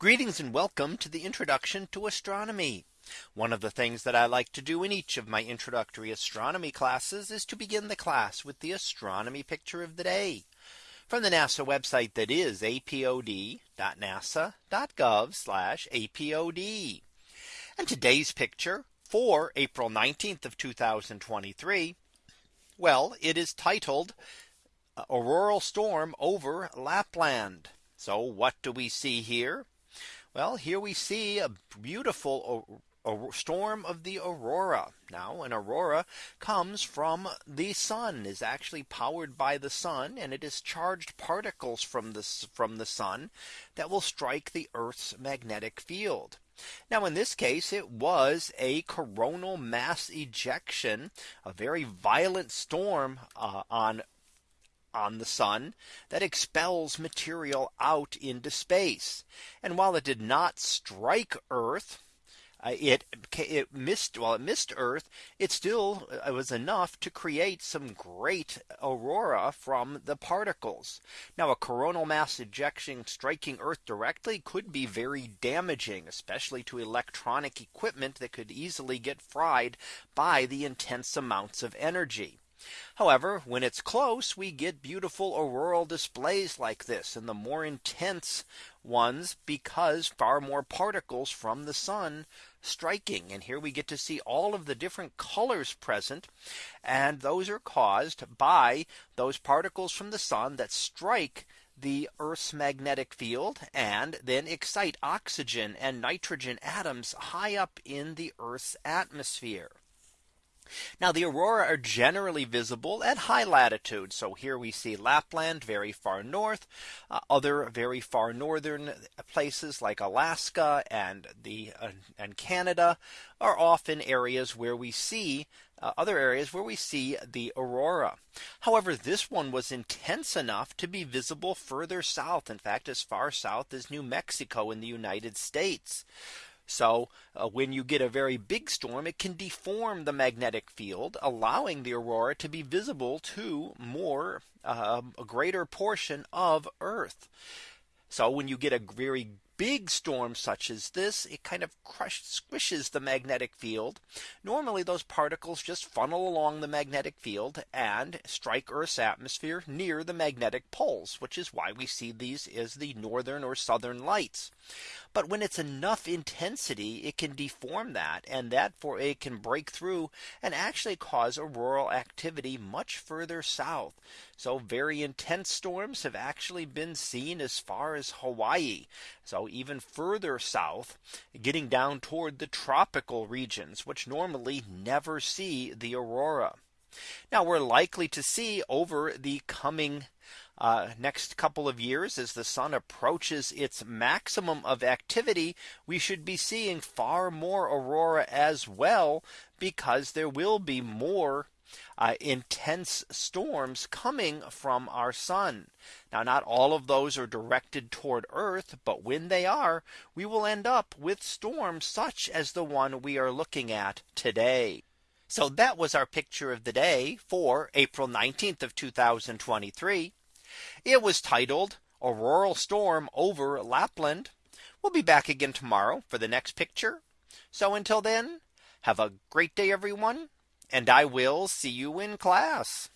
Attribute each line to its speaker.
Speaker 1: Greetings and welcome to the introduction to astronomy. One of the things that I like to do in each of my introductory astronomy classes is to begin the class with the astronomy picture of the day from the NASA website that is apod.nasa.gov apod. And today's picture for April 19th of 2023. Well, it is titled Auroral Storm over Lapland. So what do we see here? Well, here we see a beautiful a storm of the aurora. Now an aurora comes from the sun is actually powered by the sun and it is charged particles from the from the sun that will strike the Earth's magnetic field. Now in this case it was a coronal mass ejection a very violent storm uh, on on the sun that expels material out into space. And while it did not strike Earth, uh, it it missed while well, it missed Earth, it still uh, it was enough to create some great aurora from the particles. Now a coronal mass ejection striking Earth directly could be very damaging, especially to electronic equipment that could easily get fried by the intense amounts of energy. However, when it's close, we get beautiful auroral displays like this and the more intense ones because far more particles from the sun striking. And here we get to see all of the different colors present. And those are caused by those particles from the sun that strike the Earth's magnetic field and then excite oxygen and nitrogen atoms high up in the Earth's atmosphere. Now the aurora are generally visible at high latitudes, So here we see Lapland very far north, uh, other very far northern places like Alaska and the uh, and Canada are often areas where we see uh, other areas where we see the aurora. However, this one was intense enough to be visible further south. In fact, as far south as New Mexico in the United States. So uh, when you get a very big storm, it can deform the magnetic field, allowing the aurora to be visible to more um, a greater portion of Earth. So when you get a very big storm such as this, it kind of crushes, squishes the magnetic field. Normally those particles just funnel along the magnetic field and strike Earth's atmosphere near the magnetic poles, which is why we see these as the northern or southern lights. But when it's enough intensity, it can deform that and that for it can break through and actually cause auroral activity much further south. So very intense storms have actually been seen as far as Hawaii. So even further south, getting down toward the tropical regions, which normally never see the aurora. Now we're likely to see over the coming uh, next couple of years as the sun approaches its maximum of activity, we should be seeing far more aurora as well, because there will be more uh, intense storms coming from our sun. Now, not all of those are directed toward Earth, but when they are, we will end up with storms such as the one we are looking at today. So that was our picture of the day for April 19th of 2023. It was titled Auroral Storm over Lapland. We'll be back again tomorrow for the next picture. So until then, have a great day, everyone. And I will see you in class.